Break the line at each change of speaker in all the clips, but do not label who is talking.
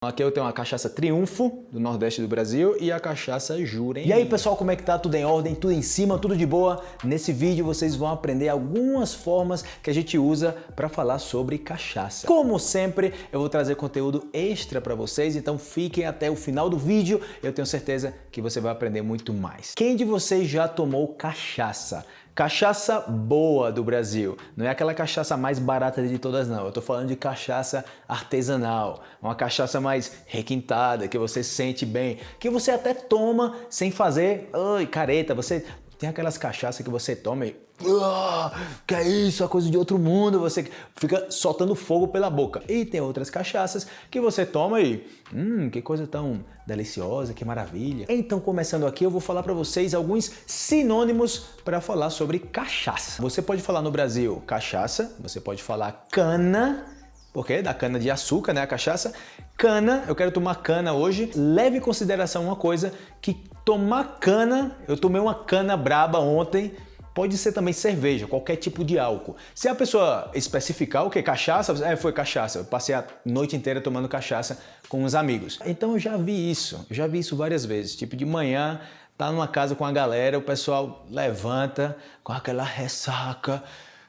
Aqui eu tenho a cachaça Triunfo, do Nordeste do Brasil, e a cachaça Jurem. E aí pessoal, como é que tá? Tudo em ordem? Tudo em cima? Tudo de boa? Nesse vídeo vocês vão aprender algumas formas que a gente usa para falar sobre cachaça. Como sempre, eu vou trazer conteúdo extra para vocês, então fiquem até o final do vídeo, eu tenho certeza que você vai aprender muito mais. Quem de vocês já tomou cachaça? Cachaça boa do Brasil. Não é aquela cachaça mais barata de todas, não. Eu tô falando de cachaça artesanal. Uma cachaça mais requintada, que você sente bem. Que você até toma sem fazer ai, careta. Você tem aquelas cachaças que você toma e ah, que é isso, a coisa de outro mundo, você fica soltando fogo pela boca. E tem outras cachaças que você toma e, hum, que coisa tão deliciosa, que maravilha. Então, começando aqui, eu vou falar para vocês alguns sinônimos para falar sobre cachaça. Você pode falar no Brasil cachaça, você pode falar cana, porque da cana de açúcar, né, a cachaça. Cana, eu quero tomar cana hoje. Leve em consideração uma coisa, que tomar cana, eu tomei uma cana braba ontem, Pode ser também cerveja, qualquer tipo de álcool. Se a pessoa especificar o que? Cachaça? É, foi cachaça. Eu passei a noite inteira tomando cachaça com os amigos. Então eu já vi isso, eu já vi isso várias vezes. Tipo, de manhã, tá numa casa com a galera, o pessoal levanta com aquela ressaca.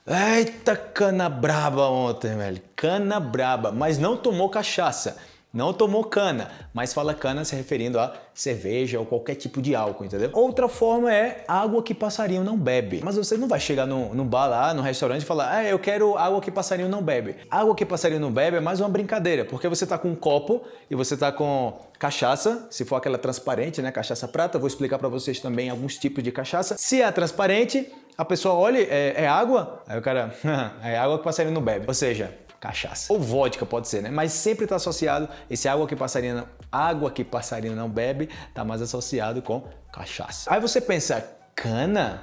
Eita, cana braba ontem, velho. Cana braba, mas não tomou cachaça. Não tomou cana, mas fala cana se referindo a cerveja ou qualquer tipo de álcool, entendeu? Outra forma é água que passarinho não bebe. Mas você não vai chegar no, no bar lá, no restaurante e falar ah, eu quero água que passarinho não bebe. Água que passarinho não bebe é mais uma brincadeira, porque você tá com um copo e você tá com cachaça, se for aquela transparente, né, cachaça prata, vou explicar para vocês também alguns tipos de cachaça. Se é transparente, a pessoa olha, é, é água? Aí o cara, é água que passarinho não bebe. Ou seja, cachaça. Ou vodka pode ser, né? Mas sempre está associado, esse água que passarinho, água que passarinho não bebe, está mais associado com cachaça. Aí você pensa, cana?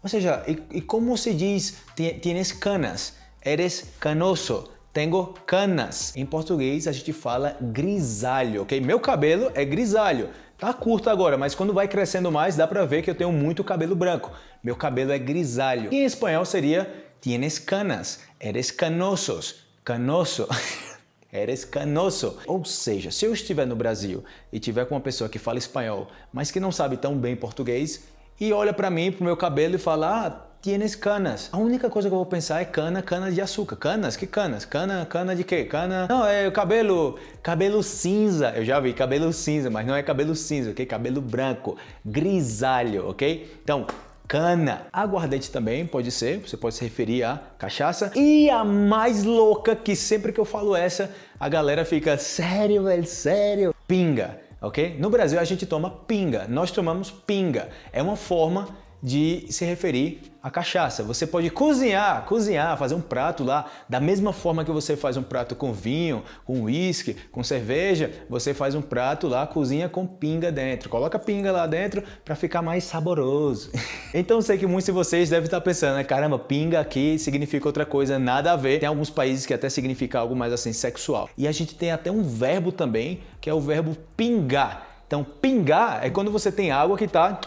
Ou seja, e, e como se diz, tienes canas, eres canoso, tenho canas. Em português a gente fala grisalho, ok? Meu cabelo é grisalho. Tá curto agora, mas quando vai crescendo mais dá pra ver que eu tenho muito cabelo branco. Meu cabelo é grisalho. E em espanhol seria tienes canas, eres canosos canoso. Eres canoso. Ou seja, se eu estiver no Brasil e tiver com uma pessoa que fala espanhol, mas que não sabe tão bem português, e olha para mim, pro meu cabelo e fala, ah, tienes canas. A única coisa que eu vou pensar é cana, cana de açúcar. Canas? Que canas? Cana, cana de quê? Cana... Não, é cabelo, cabelo cinza. Eu já vi cabelo cinza, mas não é cabelo cinza, ok? Cabelo branco, grisalho, ok? Então, cana. Aguardente também pode ser, você pode se referir a cachaça. E a mais louca, que sempre que eu falo essa, a galera fica, sério, velho, sério? Pinga, ok? No Brasil a gente toma pinga, nós tomamos pinga. É uma forma de se referir à cachaça. Você pode cozinhar, cozinhar, fazer um prato lá da mesma forma que você faz um prato com vinho, com uísque, com cerveja, você faz um prato lá, cozinha com pinga dentro. Coloca pinga lá dentro para ficar mais saboroso. então sei que muitos de vocês devem estar pensando, né? caramba, pinga aqui significa outra coisa, nada a ver. Tem alguns países que até significa algo mais assim sexual. E a gente tem até um verbo também, que é o verbo pingar. Então, pingar é quando você tem água que está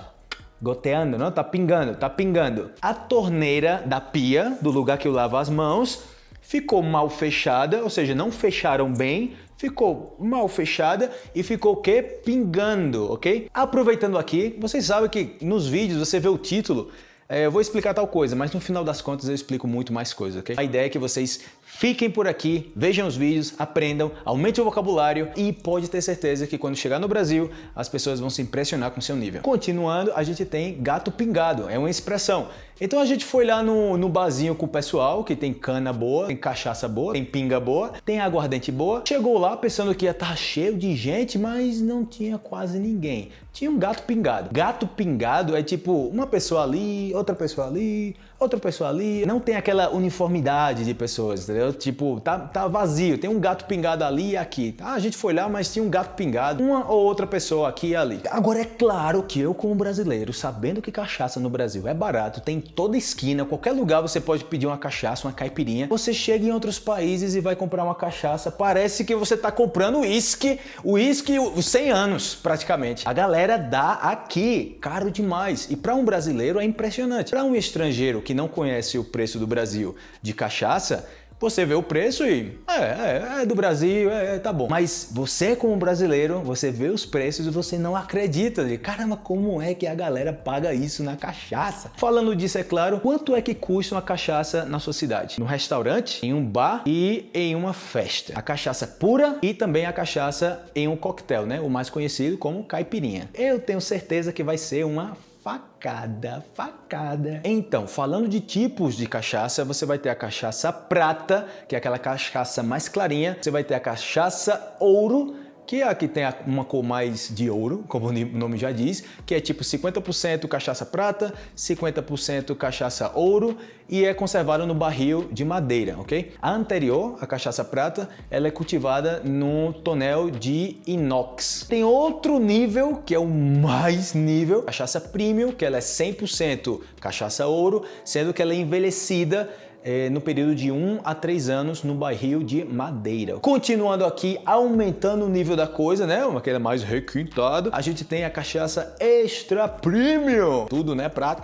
goteando, não? Tá pingando, tá pingando. A torneira da pia, do lugar que eu lavo as mãos, ficou mal fechada, ou seja, não fecharam bem, ficou mal fechada e ficou o quê? Pingando, ok? Aproveitando aqui, vocês sabem que nos vídeos você vê o título, é, eu vou explicar tal coisa, mas no final das contas eu explico muito mais coisa, ok? A ideia é que vocês fiquem por aqui, vejam os vídeos, aprendam, aumentem o vocabulário e pode ter certeza que quando chegar no Brasil, as pessoas vão se impressionar com seu nível. Continuando, a gente tem gato pingado, é uma expressão. Então a gente foi lá no, no barzinho com o pessoal, que tem cana boa, tem cachaça boa, tem pinga boa, tem aguardente boa. Chegou lá pensando que ia estar cheio de gente, mas não tinha quase ninguém. Tinha um gato pingado. Gato pingado é tipo uma pessoa ali, outra pessoa ali, outra pessoa ali. Não tem aquela uniformidade de pessoas, entendeu? Tipo, tá, tá vazio, tem um gato pingado ali e aqui. Ah, a gente foi lá, mas tinha um gato pingado, uma ou outra pessoa aqui e ali. Agora é claro que eu como brasileiro, sabendo que cachaça no Brasil é barato, tem toda esquina, qualquer lugar você pode pedir uma cachaça, uma caipirinha. Você chega em outros países e vai comprar uma cachaça, parece que você tá comprando uísque, uísque 100 anos praticamente. A galera dá aqui, caro demais. E para um brasileiro é impressionante. Para um estrangeiro que não conhece o preço do Brasil de cachaça, você vê o preço e é, é, é do Brasil, é, é, tá bom. Mas você como brasileiro, você vê os preços e você não acredita. De, Caramba, como é que a galera paga isso na cachaça? Falando disso, é claro, quanto é que custa uma cachaça na sua cidade? No restaurante, em um bar e em uma festa. A cachaça pura e também a cachaça em um coquetel, né? O mais conhecido como caipirinha. Eu tenho certeza que vai ser uma facada, facada. Então, falando de tipos de cachaça, você vai ter a cachaça prata, que é aquela cachaça mais clarinha. Você vai ter a cachaça ouro, que é a que tem uma cor mais de ouro, como o nome já diz, que é tipo 50% cachaça prata, 50% cachaça ouro e é conservada no barril de madeira, ok? A anterior, a cachaça prata, ela é cultivada no tonel de inox. Tem outro nível, que é o mais nível, cachaça premium, que ela é 100% cachaça ouro, sendo que ela é envelhecida é, no período de 1 a 3 anos no barril de madeira. Continuando aqui, aumentando o nível da coisa, né? Uma coisa mais requintada, a gente tem a cachaça extra premium. Tudo, né? Pra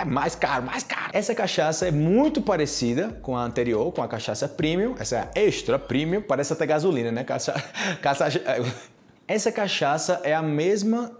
é mais caro, mais caro. Essa cachaça é muito parecida com a anterior, com a cachaça premium. Essa é extra premium, parece até gasolina, né? Caça, caça, essa cachaça é a mesma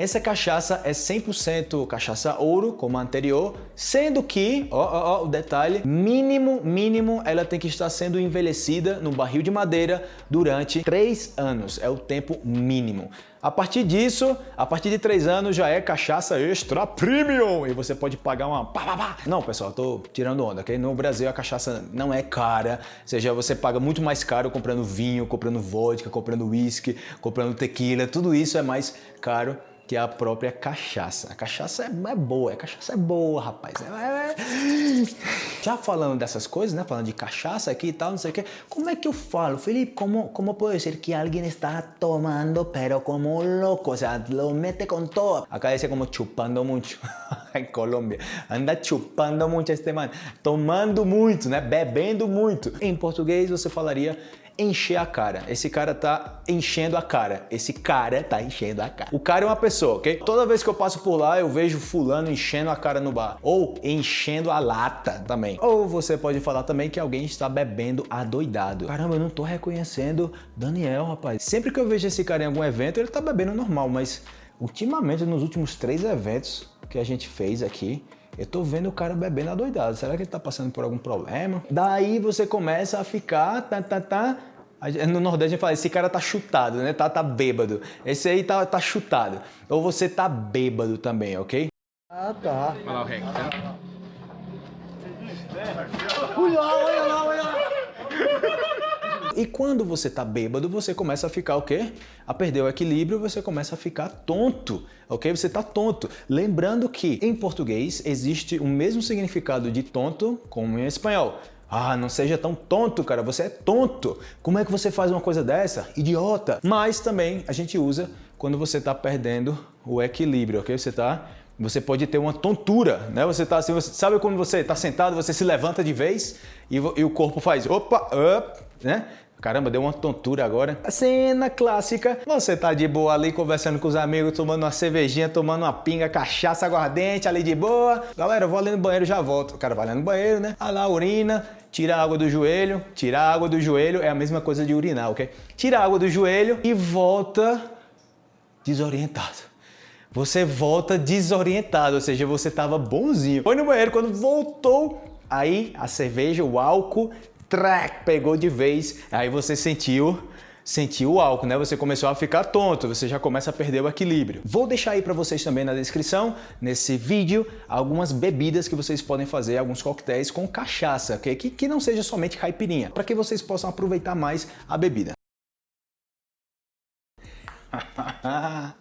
essa cachaça é 100% cachaça ouro, como a anterior, sendo que, ó, ó, ó, o detalhe, mínimo, mínimo, ela tem que estar sendo envelhecida no barril de madeira durante 3 anos, é o tempo mínimo. A partir disso, a partir de 3 anos já é cachaça extra premium e você pode pagar uma pá, pá, pá. Não, pessoal, tô tirando onda, ok? No Brasil a cachaça não é cara, ou seja, você paga muito mais caro comprando vinho, comprando vodka, comprando whisky, comprando tequila, tudo isso é mais caro que é a própria cachaça. A cachaça é, é boa, a cachaça é boa, rapaz. É, é... Já falando dessas coisas, né? Falando de cachaça aqui e tal, não sei o que. Como é que eu falo? Felipe, como, como pode ser que alguém está tomando, pero como louco? O sea, lo mete com todo. Acá dice como chupando muito. em Colômbia. Anda chupando muito este man. Tomando muito, né? Bebendo muito. Em português você falaria encher a cara. Esse cara tá enchendo a cara. Esse cara tá enchendo a cara. O cara é uma pessoa, ok? Toda vez que eu passo por lá, eu vejo fulano enchendo a cara no bar. Ou enchendo a lata também. Ou você pode falar também que alguém está bebendo adoidado. Caramba, eu não tô reconhecendo Daniel, rapaz. Sempre que eu vejo esse cara em algum evento, ele tá bebendo normal, mas ultimamente, nos últimos três eventos que a gente fez aqui, eu tô vendo o cara bebendo adoidado. Será que ele tá passando por algum problema? Daí você começa a ficar, tá, tá, tá, no Nordeste a gente fala, esse cara tá chutado, né? Tá, tá bêbado. Esse aí tá, tá chutado. Ou você tá bêbado também, ok?
Ah, tá.
Olha lá o rec, tá?
Olha lá, olha lá, olha lá.
E quando você tá bêbado, você começa a ficar o quê? A perder o equilíbrio, você começa a ficar tonto, ok? Você tá tonto. Lembrando que em português existe o mesmo significado de tonto como em espanhol. Ah, não seja tão tonto, cara, você é tonto. Como é que você faz uma coisa dessa? Idiota. Mas também a gente usa quando você está perdendo o equilíbrio, ok? Você está você pode ter uma tontura, né? Você tá assim, você, sabe quando você está sentado, você se levanta de vez e, e o corpo faz opa, up, né? Caramba, deu uma tontura agora. A cena clássica, você tá de boa ali conversando com os amigos, tomando uma cervejinha, tomando uma pinga, cachaça aguardente ali de boa. Galera, eu vou ali no banheiro já volto. O cara vai ali no banheiro, né? A lá urina, tira a água do joelho. Tirar a água do joelho é a mesma coisa de urinar, ok? Tira a água do joelho e volta desorientado. Você volta desorientado, ou seja, você tava bonzinho. Foi no banheiro, quando voltou, aí a cerveja, o álcool track, pegou de vez, aí você sentiu sentiu o álcool, né? Você começou a ficar tonto, você já começa a perder o equilíbrio. Vou deixar aí para vocês também na descrição, nesse vídeo, algumas bebidas que vocês podem fazer, alguns coquetéis com cachaça, okay? que, que não seja somente caipirinha, para que vocês possam aproveitar mais a bebida.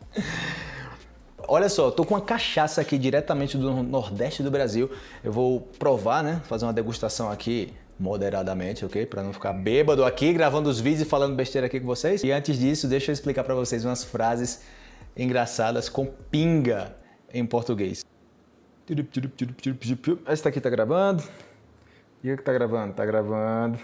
Olha só, tô com uma cachaça aqui diretamente do Nordeste do Brasil. Eu vou provar, né? Fazer uma degustação aqui moderadamente, ok? Para não ficar bêbado aqui gravando os vídeos e falando besteira aqui com vocês. E antes disso, deixa eu explicar para vocês umas frases engraçadas com pinga em português. Esse aqui tá gravando? E o que tá gravando? Tá gravando.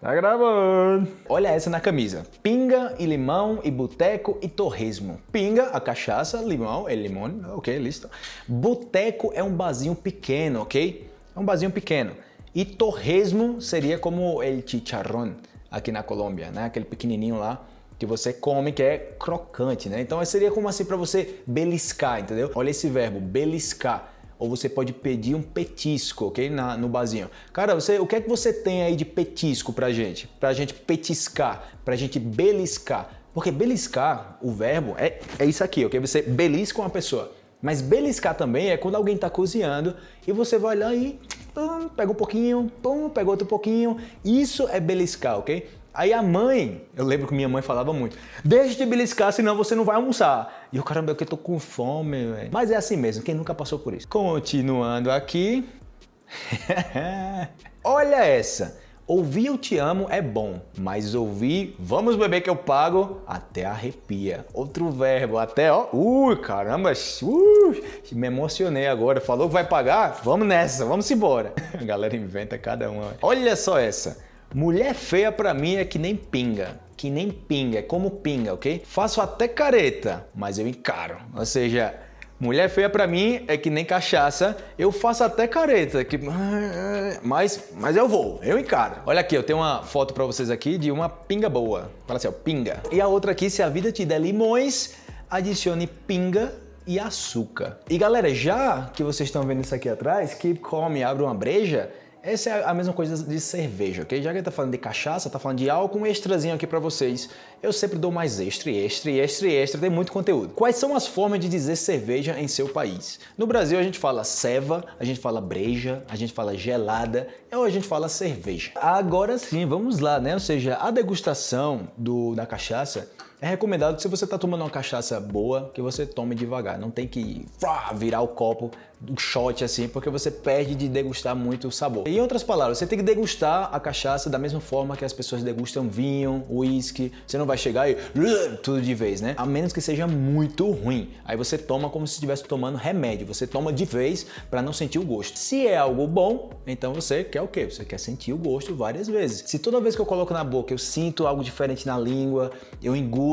Tá gravando. Olha essa na camisa. Pinga e limão e boteco e torresmo. Pinga, a cachaça, limão, é limão, ok, listo. Boteco é um barzinho pequeno, ok? É um barzinho pequeno. E torresmo seria como el chicharrón aqui na Colômbia, né? Aquele pequenininho lá que você come, que é crocante, né? Então seria como assim para você beliscar, entendeu? Olha esse verbo, beliscar. Ou você pode pedir um petisco, ok? Na, no barzinho. Cara, você, o que é que você tem aí de petisco pra gente? Pra gente petiscar, pra gente beliscar. Porque beliscar, o verbo, é, é isso aqui, ok? Você belisca uma pessoa. Mas beliscar também é quando alguém está cozinhando e você vai lá e pum, pega um pouquinho, pum, pega outro pouquinho. Isso é beliscar, ok? Aí a mãe, eu lembro que minha mãe falava muito, deixa de beliscar, senão você não vai almoçar. E eu, caramba, eu tô com fome, velho. Mas é assim mesmo, quem nunca passou por isso? Continuando aqui. Olha essa. Ouvir eu te amo é bom, mas ouvir vamos beber que eu pago até arrepia. Outro verbo, até ó, ui, caramba, ui, me emocionei agora. Falou que vai pagar? Vamos nessa, vamos embora. A galera inventa cada uma. Olha só essa. Mulher feia pra mim é que nem pinga. Que nem pinga, é como pinga, ok? Faço até careta, mas eu encaro. Ou seja, Mulher feia para mim é que nem cachaça, eu faço até careta, que... mas, mas eu vou, eu encaro. Olha aqui, eu tenho uma foto para vocês aqui de uma pinga boa. Fala assim, ó, pinga. E a outra aqui, se a vida te der limões, adicione pinga e açúcar. E galera, já que vocês estão vendo isso aqui atrás, que come, abre uma breja, essa é a mesma coisa de cerveja, ok? Já que tá falando de cachaça, tá falando de álcool, um extrazinho aqui para vocês. Eu sempre dou mais extra, extra, extra, extra, tem muito conteúdo. Quais são as formas de dizer cerveja em seu país? No Brasil a gente fala ceva, a gente fala breja, a gente fala gelada, ou a gente fala cerveja. Agora sim, vamos lá, né? Ou seja, a degustação do, da cachaça é recomendado que se você está tomando uma cachaça boa, que você tome devagar. Não tem que virar o copo, um shot assim, porque você perde de degustar muito o sabor. Em outras palavras, você tem que degustar a cachaça da mesma forma que as pessoas degustam vinho, uísque. Você não vai chegar e tudo de vez, né? A menos que seja muito ruim. Aí você toma como se estivesse tomando remédio. Você toma de vez para não sentir o gosto. Se é algo bom, então você quer o quê? Você quer sentir o gosto várias vezes. Se toda vez que eu coloco na boca eu sinto algo diferente na língua, eu engulo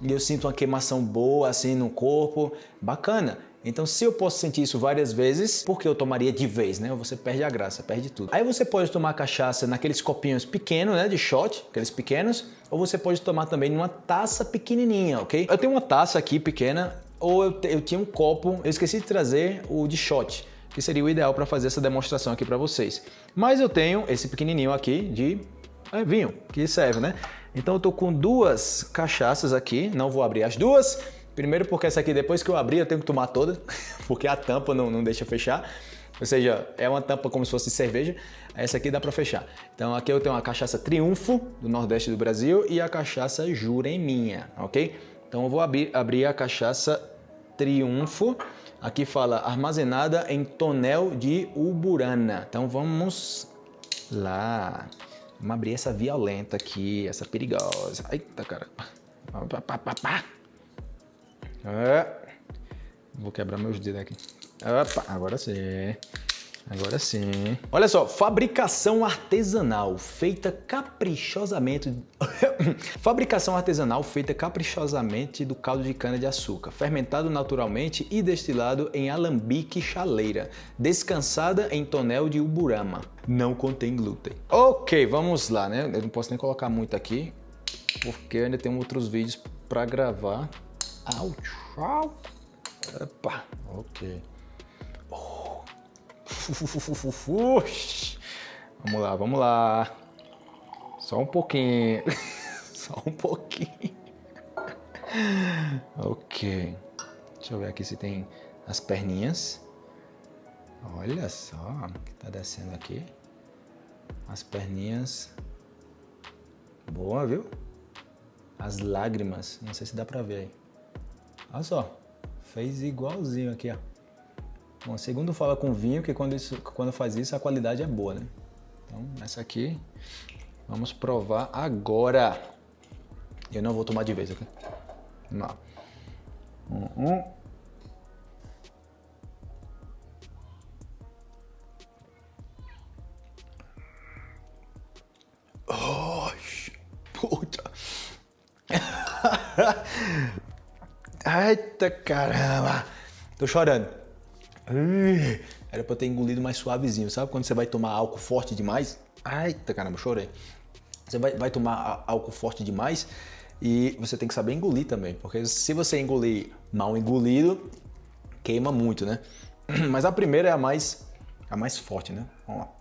e eu sinto uma queimação boa assim no corpo, bacana. Então, se eu posso sentir isso várias vezes, por que eu tomaria de vez, né? Você perde a graça, perde tudo. Aí você pode tomar cachaça naqueles copinhos pequenos, né? De shot, aqueles pequenos, ou você pode tomar também numa taça pequenininha, ok? Eu tenho uma taça aqui pequena, ou eu, eu tinha um copo, eu esqueci de trazer o de shot, que seria o ideal para fazer essa demonstração aqui para vocês. Mas eu tenho esse pequenininho aqui de é, vinho, que serve, né? Então eu tô com duas cachaças aqui, não vou abrir as duas. Primeiro porque essa aqui depois que eu abrir eu tenho que tomar toda, porque a tampa não, não deixa fechar. Ou seja, é uma tampa como se fosse cerveja, essa aqui dá para fechar. Então aqui eu tenho a cachaça Triunfo, do Nordeste do Brasil, e a cachaça Jureminha, ok? Então eu vou abrir, abrir a cachaça Triunfo, aqui fala armazenada em tonel de Uburana. Então vamos lá. Vamos abrir essa violenta aqui, essa perigosa. Eita, cara. É. Vou quebrar meus dedos aqui. Opa, agora sim. Agora sim. Olha só, fabricação artesanal feita caprichosamente. fabricação artesanal feita caprichosamente do caldo de cana de açúcar, fermentado naturalmente e destilado em alambique chaleira, descansada em tonel de uburama. Não contém glúten. Ok, vamos lá, né? Eu não posso nem colocar muito aqui, porque ainda tenho outros vídeos para gravar. Au, Opa, ok. Vamos lá, vamos lá. Só um pouquinho. Só um pouquinho. ok. Deixa eu ver aqui se tem as perninhas. Olha só que tá descendo aqui. As perninhas. Boa, viu? As lágrimas. Não sei se dá pra ver aí. Olha só. Fez igualzinho aqui, ó. Bom, segundo fala com vinho que quando, isso, quando faz isso a qualidade é boa, né? Então, essa aqui vamos provar agora. Eu não vou tomar de vez, ok? Não. Um, um. Oh, puta. Eita caramba. Tô chorando. Era pra ter engolido mais suavezinho, sabe? Quando você vai tomar álcool forte demais. Eita, caramba, chorei. Você vai, vai tomar álcool forte demais e você tem que saber engolir também, porque se você engolir mal engolido, queima muito, né? Mas a primeira é a mais, a mais forte, né? Vamos lá.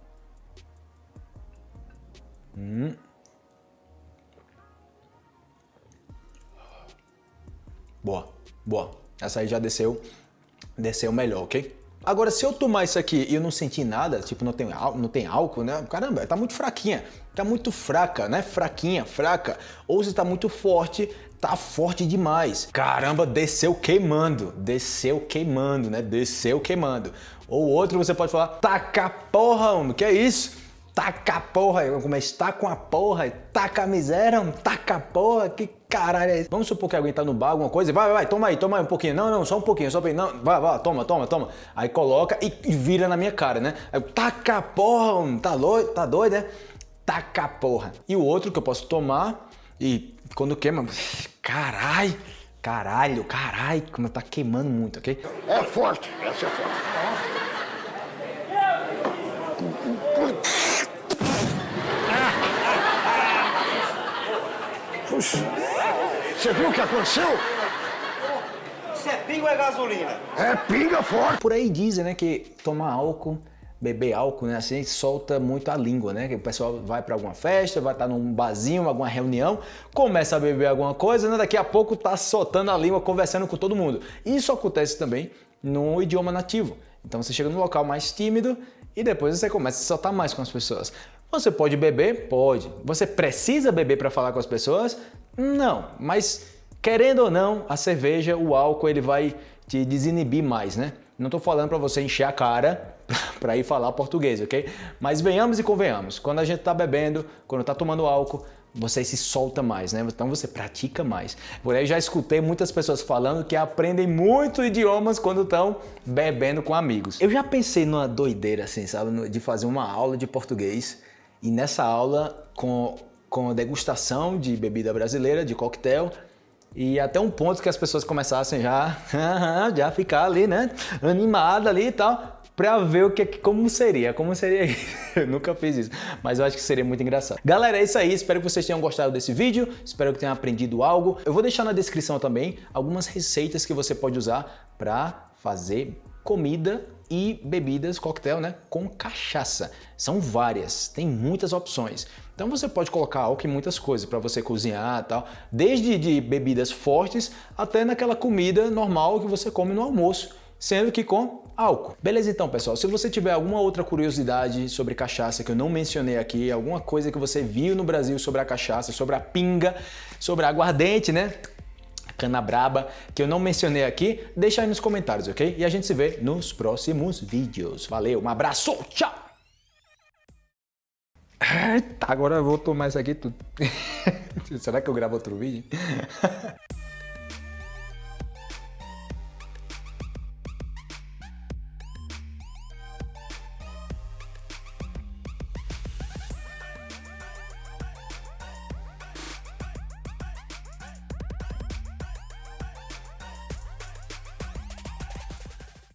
Hum. Boa, boa. Essa aí já desceu, desceu melhor, ok? Agora, se eu tomar isso aqui e eu não sentir nada, tipo, não tem, não tem álcool, né? Caramba, tá muito fraquinha, tá muito fraca, né? Fraquinha, fraca. Ou se tá muito forte, tá forte demais. Caramba, desceu queimando, desceu queimando, né? Desceu queimando. Ou outro você pode falar, taca porra, homem, que é isso? Taca a porra, como é, está com a porra, taca a miséria, taca a porra, que caralho é isso? Vamos supor que alguém tá no bar, alguma coisa, vai, vai, vai, toma aí, toma aí um pouquinho, não, não, só um pouquinho, só um pouquinho, não, vai, vai, toma, toma, toma, aí coloca e, vira na minha cara, né? Aí, taca a porra, tá doido, tá doido, né? Taca a porra. E o outro que eu posso tomar e quando queima, caralho, caralho, caralho, como tá queimando muito, ok?
É forte, essa é forte. Você viu o que aconteceu?
Isso é pinga ou é gasolina?
É pinga forte.
Por aí dizem, né, que tomar álcool, beber álcool, né, assim, solta muito a língua, né? Que o pessoal vai para alguma festa, vai estar tá num barzinho, alguma reunião, começa a beber alguma coisa, né, daqui a pouco tá soltando a língua, conversando com todo mundo. Isso acontece também no idioma nativo. Então você chega num local mais tímido e depois você começa a soltar mais com as pessoas. Você pode beber? Pode. Você precisa beber para falar com as pessoas? Não, mas querendo ou não, a cerveja, o álcool, ele vai te desinibir mais, né? Não estou falando para você encher a cara para ir falar português, ok? Mas venhamos e convenhamos, quando a gente está bebendo, quando está tomando álcool, você se solta mais, né? Então você pratica mais. Por aí já escutei muitas pessoas falando que aprendem muito idiomas quando estão bebendo com amigos. Eu já pensei numa doideira assim, sabe? De fazer uma aula de português e nessa aula, com, com degustação de bebida brasileira, de coquetel, e até um ponto que as pessoas começassem já, já ficar ali, né, animada ali e tal, para ver o que, como seria, como seria isso. Eu nunca fiz isso, mas eu acho que seria muito engraçado. Galera, é isso aí, espero que vocês tenham gostado desse vídeo, espero que tenham aprendido algo. Eu vou deixar na descrição também algumas receitas que você pode usar para fazer comida e bebidas coquetel né, com cachaça. São várias, tem muitas opções. Então você pode colocar álcool em muitas coisas para você cozinhar tal, desde de bebidas fortes até naquela comida normal que você come no almoço, sendo que com álcool. Beleza então, pessoal? Se você tiver alguma outra curiosidade sobre cachaça que eu não mencionei aqui, alguma coisa que você viu no Brasil sobre a cachaça, sobre a pinga, sobre a aguardente, né? Cana braba, que eu não mencionei aqui, deixa aí nos comentários, ok? E a gente se vê nos próximos vídeos. Valeu, um abraço, tchau! Eita, agora eu vou tomar isso aqui tudo. Será que eu gravo outro vídeo?